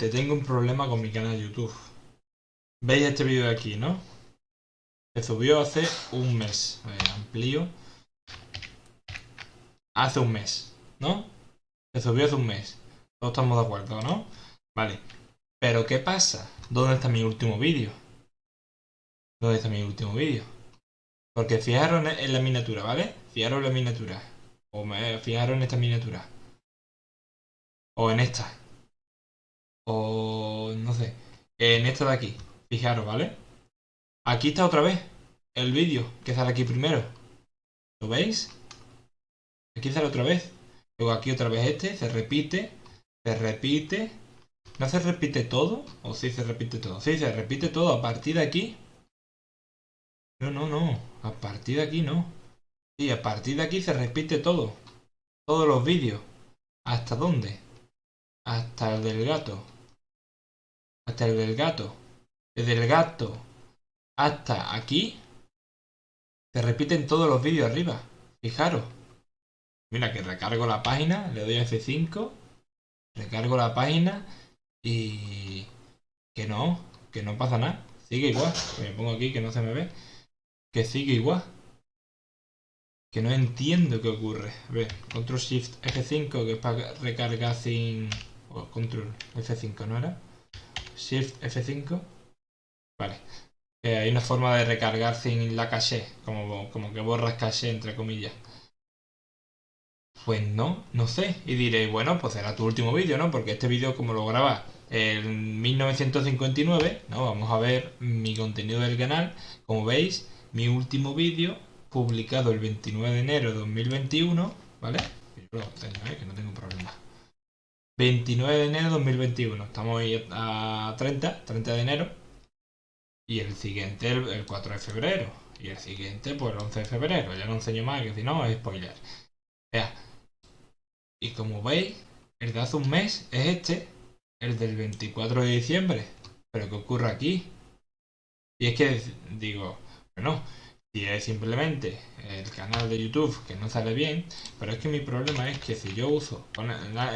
Te tengo un problema con mi canal de YouTube. ¿Veis este vídeo de aquí, no? Se subió hace un mes. A ver, amplío. Hace un mes, ¿no? Se subió hace un mes. Todos estamos de acuerdo, ¿no? Vale. Pero ¿qué pasa? ¿Dónde está mi último vídeo? ¿Dónde está mi último vídeo? Porque fijaros en la miniatura, ¿vale? Fijaros en la miniatura. O me, fijaros en esta miniatura. O en esta. O no sé. En esta de aquí. Fijaros, ¿vale? Aquí está otra vez el vídeo que sale aquí primero. ¿Lo veis? Aquí sale otra vez. Luego aquí otra vez este. Se repite. Se repite. ¿No se repite todo? ¿O sí se repite todo? Sí, se repite todo. A partir de aquí. No, no, no. A partir de aquí no. Sí, a partir de aquí se repite todo. Todos los vídeos. ¿Hasta dónde? Hasta el del gato. Hasta el del gato. Desde el gato hasta aquí. Se repiten todos los vídeos arriba. Fijaros. Mira que recargo la página. Le doy a F5. Recargo la página. Y... Que no. Que no pasa nada. Sigue igual. Me pongo aquí que no se me ve. Que sigue igual. Que no entiendo qué ocurre. A ver, Control Shift F5 que es para recargar sin... Control F5, ¿no era? Shift F5. Vale. Eh, hay una forma de recargar sin la caché. Como, como que borras caché, entre comillas. Pues no, no sé. Y diréis, bueno, pues será tu último vídeo, ¿no? Porque este vídeo, como lo grabas en 1959, ¿no? Vamos a ver mi contenido del canal. Como veis, mi último vídeo, publicado el 29 de enero de 2021, ¿vale? Yo lo tengo. Que no tengo problema. 29 de enero de 2021. Estamos ahí a 30, 30 de enero. Y el siguiente el, 4 de febrero. Y el siguiente pues el 11 de febrero. Ya no enseño más, que si no es spoiler. Y como veis, el de hace un mes es este. El del 24 de diciembre. Pero ¿qué ocurre aquí? Y es que digo, bueno, si es simplemente el canal de YouTube que no sale bien, pero es que mi problema es que si yo uso,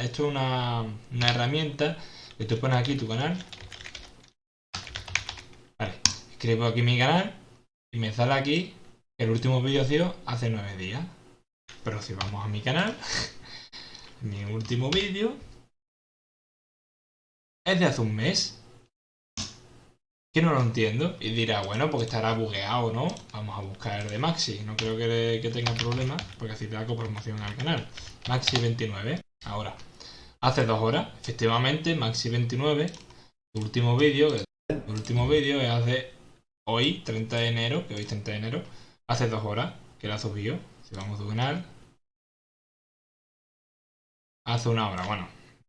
esto es una, una herramienta que tú pones aquí tu canal, vale, escribo aquí mi canal y me sale aquí el último vídeo ha sido hace nueve días, pero si vamos a mi canal, mi último vídeo es de hace un mes, que no lo entiendo. Y dirá, bueno, porque estará bugueado, ¿no? Vamos a buscar de Maxi. No creo que, tenga problemas, porque así te da promoción al canal. Maxi29. Ahora, hace dos horas, efectivamente, Maxi29, el último vídeo, el último vídeo es hace hoy, 30 de enero, que hoy es 30 de enero, hace dos horas que la subió. Si vamos a canal, hace una hora, bueno,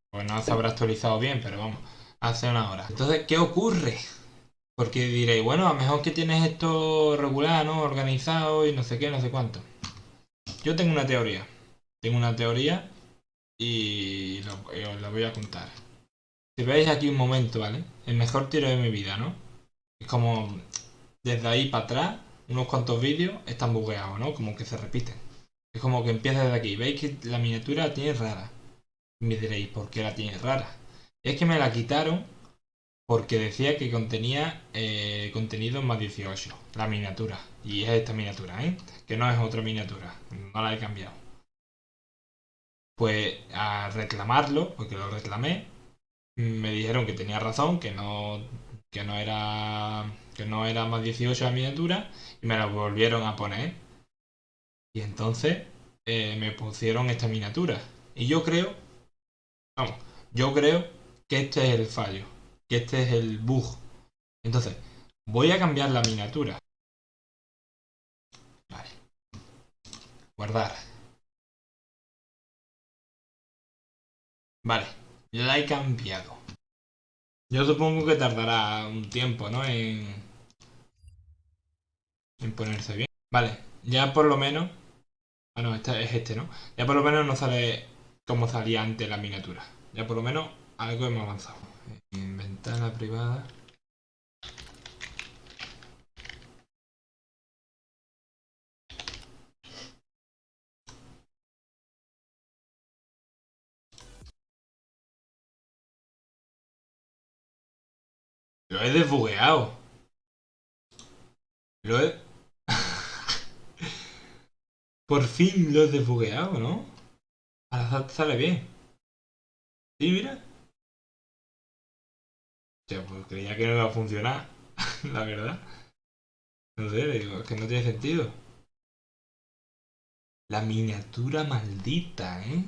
pues no se habrá actualizado bien, pero vamos, hace una hora. Entonces, ¿qué ocurre? Porque diréis, bueno, a lo mejor que tienes esto regular, ¿no? Organizado y no sé qué, no sé cuánto. Yo tengo una teoría. Tengo una teoría y, os la voy a contar. Si veis aquí un momento, ¿vale? El mejor tiro de mi vida, ¿no? Es como desde ahí para atrás, unos cuantos vídeos están bugueados, ¿no? Como que se repiten. Es como que empieza desde aquí. Veis que la miniatura la tiene rara. Me diréis, ¿por qué la tiene rara? Es que me la quitaron porque decía que contenía eh, contenido más 18, la miniatura. Y es esta miniatura, ¿eh? Que no es otra miniatura, no la he cambiado. Pues a reclamarlo, porque lo reclamé, me dijeron que tenía razón, que no, que no era que no era más 18 la miniatura y me la volvieron a poner. Y entonces eh, me pusieron esta miniatura. Y yo creo, vamos, yo creo que este es el fallo este es el bug. Entonces, voy a cambiar la miniatura. Vale. Guardar. Vale, la he cambiado. Yo supongo que tardará un tiempo, ¿no? En, en ponerse bien. Vale, ya por lo menos... Ah, no, este es este, ¿no? Ya por lo menos no sale como salía antes la miniatura. Ya por lo menos algo hemos avanzado en ventana privada Lo he desbugueado. Lo he... Por fin lo he desbugueado, ¿no? Ahora sale bien. Sí, mira. Ya, pues creía que no iba a funcionar. La verdad. No sé, digo, es que no tiene sentido. La miniatura maldita, ¿eh?